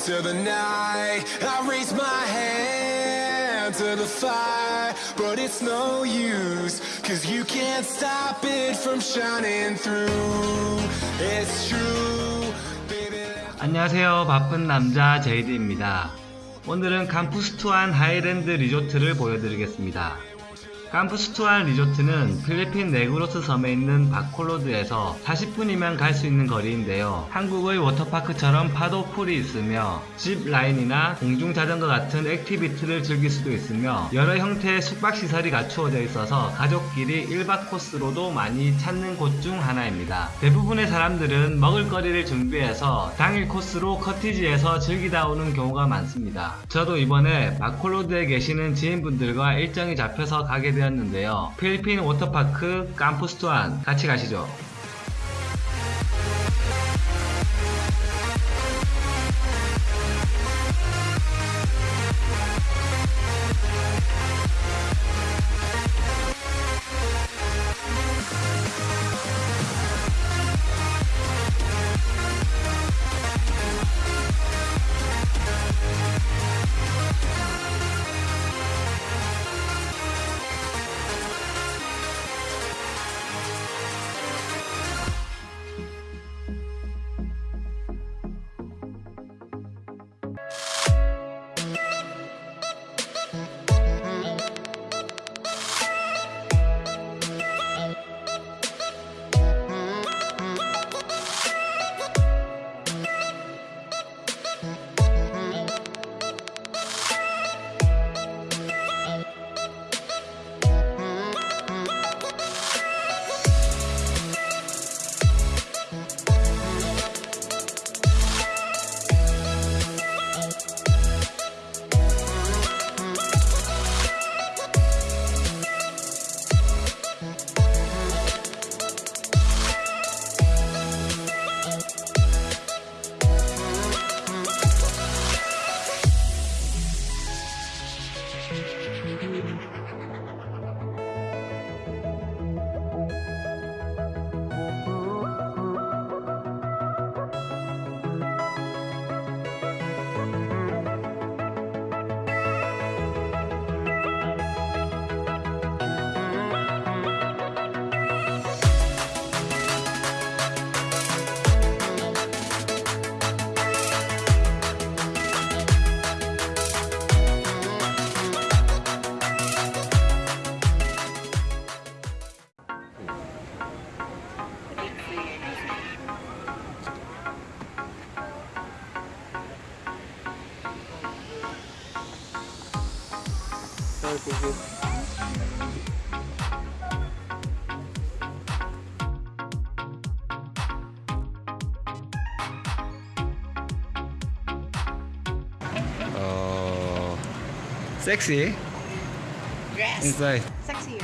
into the night. I raise my hand to the fire, but it's no use, cause you can't stop it from shining through. It's true. 안녕하세요. 바쁜 남자 제이드입니다. 오늘은 Campuestohan Highland Resort를 보여드리겠습니다. 투안 리조트는 필리핀 네그로스 섬에 있는 바콜로드에서 40분이면 갈 수 있는 거리인데요. 한국의 워터파크처럼 파도 풀이 있으며 zip line이나 공중 자전거 같은 activity를 즐길 수도 있으며 여러 형태의 숙박 시설이 갖추어져 있어서 가족끼리 1박 코스로도 많이 찾는 곳 중 하나입니다. 대부분의 사람들은 먹을거리를 준비해서 당일 코스로 커티지에서 즐기다 오는 경우가 많습니다. 저도 이번에 바콜로드에 계시는 지인분들과 일정이 잡혀서 가게 되 었는데요. 필리핀 워터파크 캄푸스 투안 같이 가시죠. Sexy? Yes. Inside. Sexy.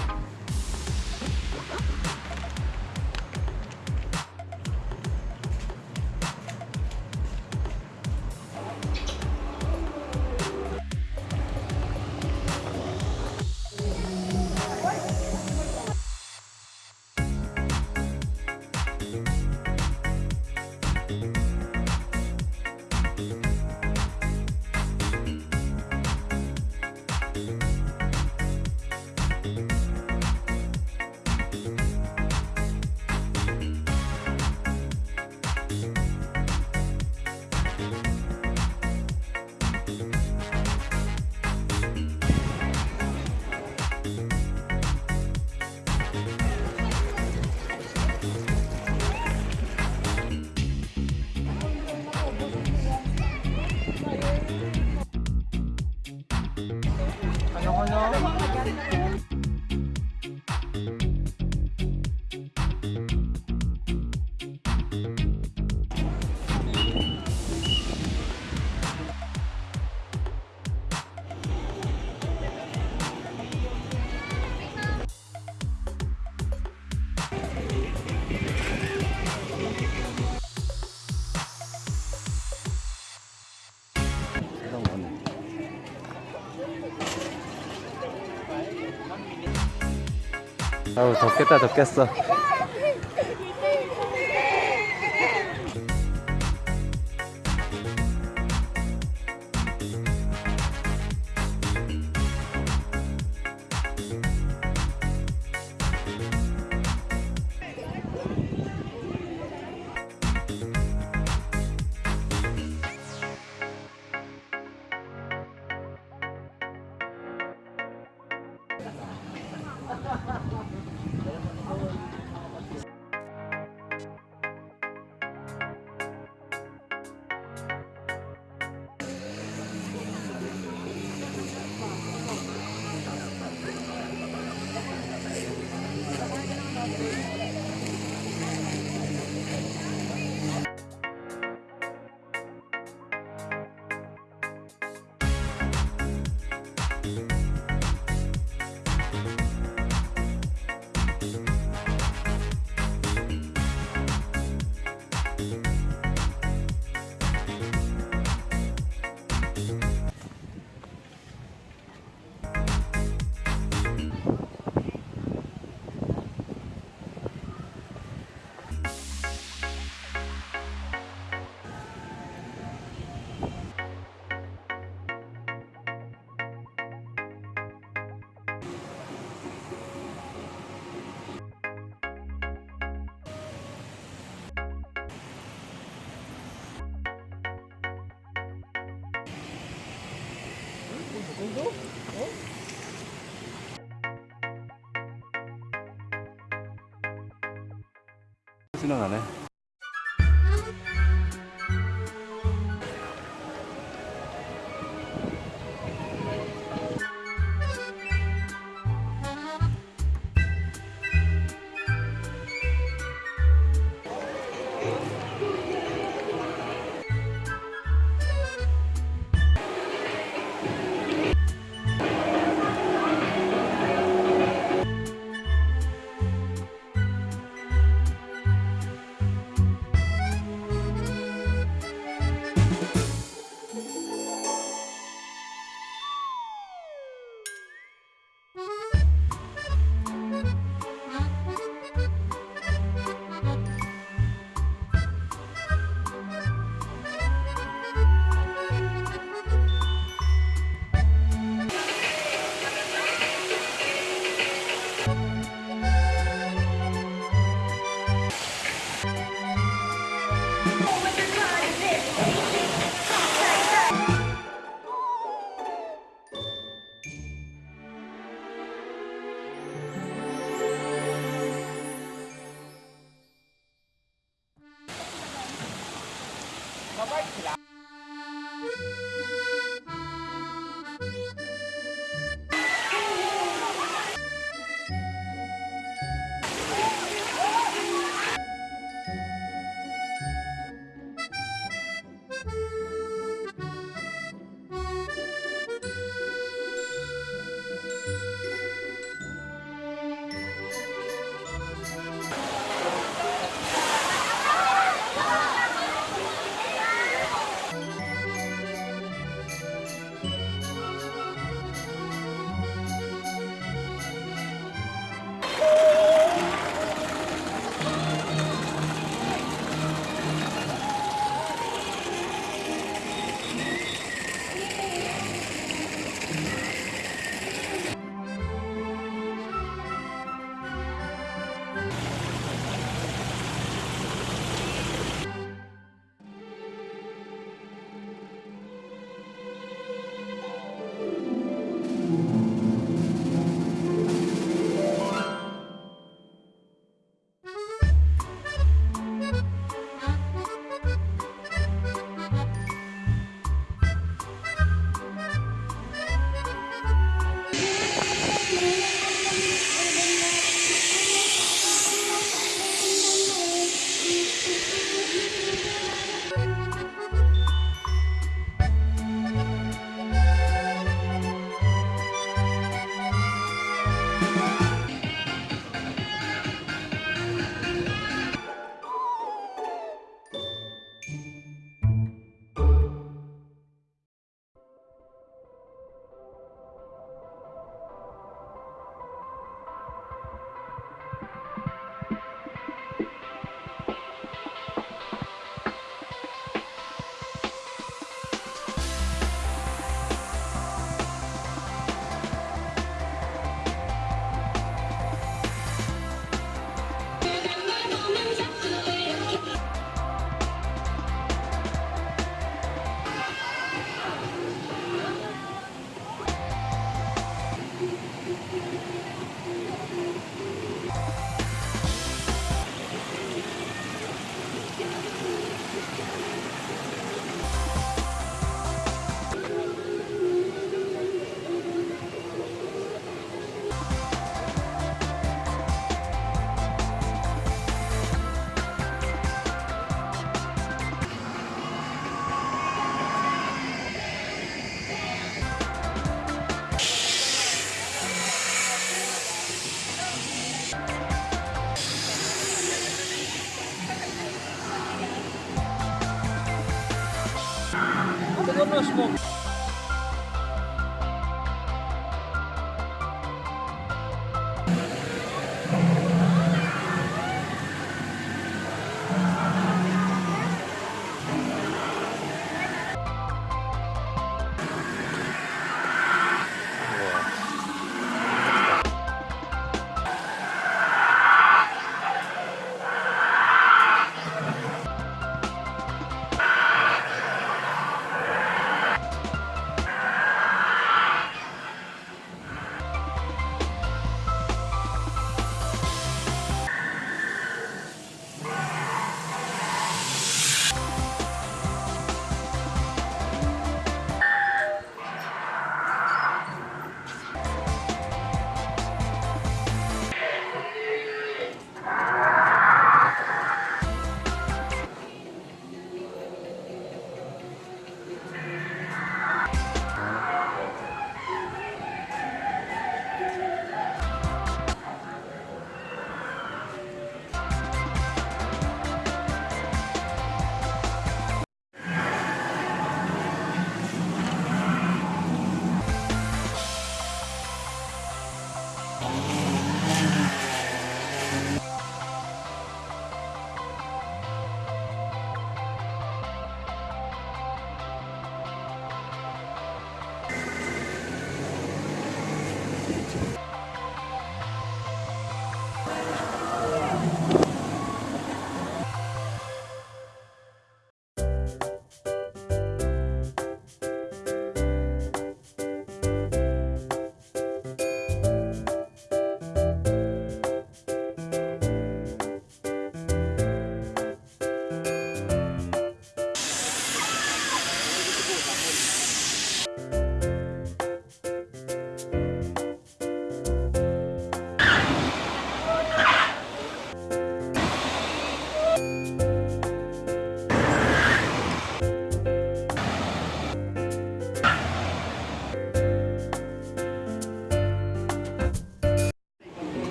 아우 덥겠다 덥겠어 지나가네. Christmas.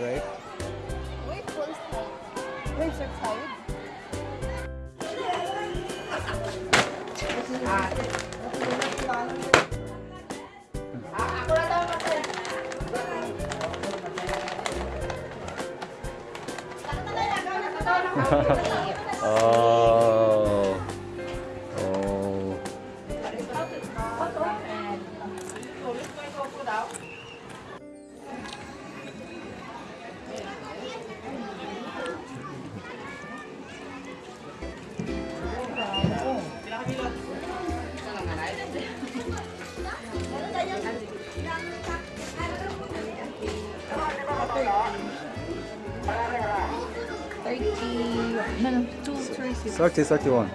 right? Wait, full side. Wait, full side. oh. No, no, two thirty. 30, 31.